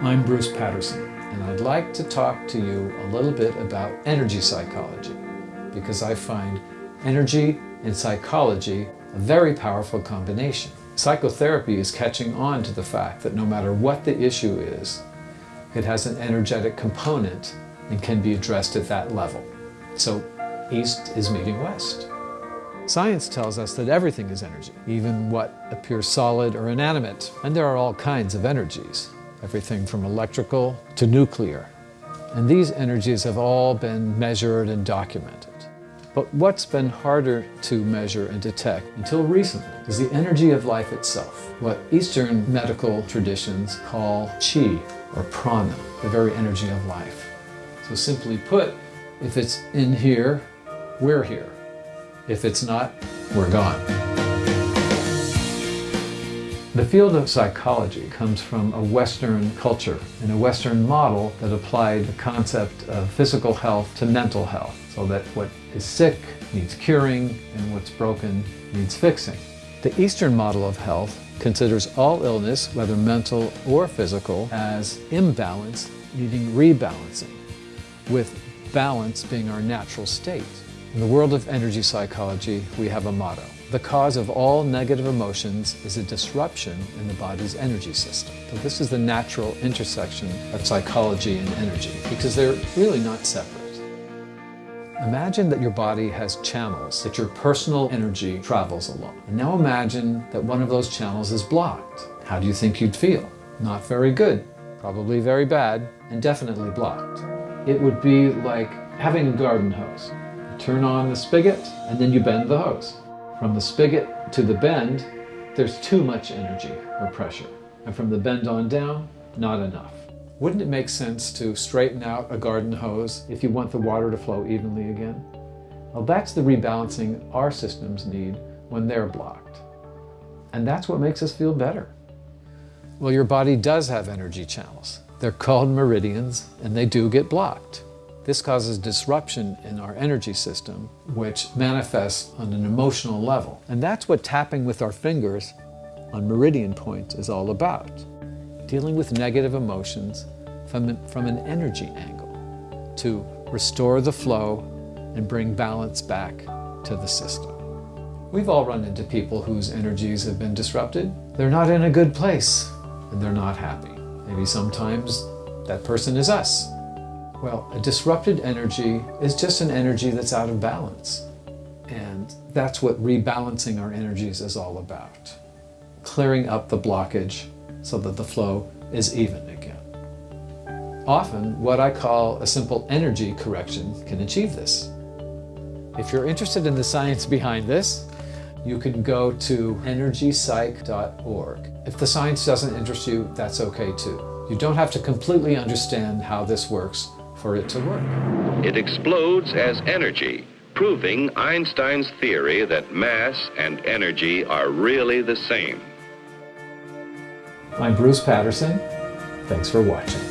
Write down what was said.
I'm Bruce Patterson, and I'd like to talk to you a little bit about energy psychology, because I find energy and psychology a very powerful combination. Psychotherapy is catching on to the fact that no matter what the issue is, it has an energetic component and can be addressed at that level. So East is meeting West. Science tells us that everything is energy, even what appears solid or inanimate. And there are all kinds of energies, everything from electrical to nuclear. And these energies have all been measured and documented. But what's been harder to measure and detect until recently is the energy of life itself, what Eastern medical traditions call chi, or prana, the very energy of life. So simply put, if it's in here, we're here. If it's not, we're gone. The field of psychology comes from a Western culture and a Western model that applied the concept of physical health to mental health, so that what is sick needs curing and what's broken needs fixing. The Eastern model of health considers all illness, whether mental or physical, as imbalance needing rebalancing, with balance being our natural state. In the world of energy psychology, we have a motto. The cause of all negative emotions is a disruption in the body's energy system. So this is the natural intersection of psychology and energy, because they're really not separate. Imagine that your body has channels that your personal energy travels along. And now imagine that one of those channels is blocked. How do you think you'd feel? Not very good, probably very bad, and definitely blocked. It would be like having a garden hose. Turn on the spigot, and then you bend the hose. From the spigot to the bend, there's too much energy or pressure. And from the bend on down, not enough. Wouldn't it make sense to straighten out a garden hose if you want the water to flow evenly again? Well, that's the rebalancing our systems need when they're blocked. And that's what makes us feel better. Well, your body does have energy channels. They're called meridians, and they do get blocked. This causes disruption in our energy system, which manifests on an emotional level. And that's what tapping with our fingers on meridian points is all about. Dealing with negative emotions from, from an energy angle to restore the flow and bring balance back to the system. We've all run into people whose energies have been disrupted. They're not in a good place and they're not happy. Maybe sometimes that person is us. Well, a disrupted energy is just an energy that's out of balance. And that's what rebalancing our energies is all about. Clearing up the blockage so that the flow is even again. Often, what I call a simple energy correction can achieve this. If you're interested in the science behind this, you can go to energypsych.org. If the science doesn't interest you, that's okay too. You don't have to completely understand how this works for it to work. It explodes as energy, proving Einstein's theory that mass and energy are really the same. I'm Bruce Patterson. Thanks for watching.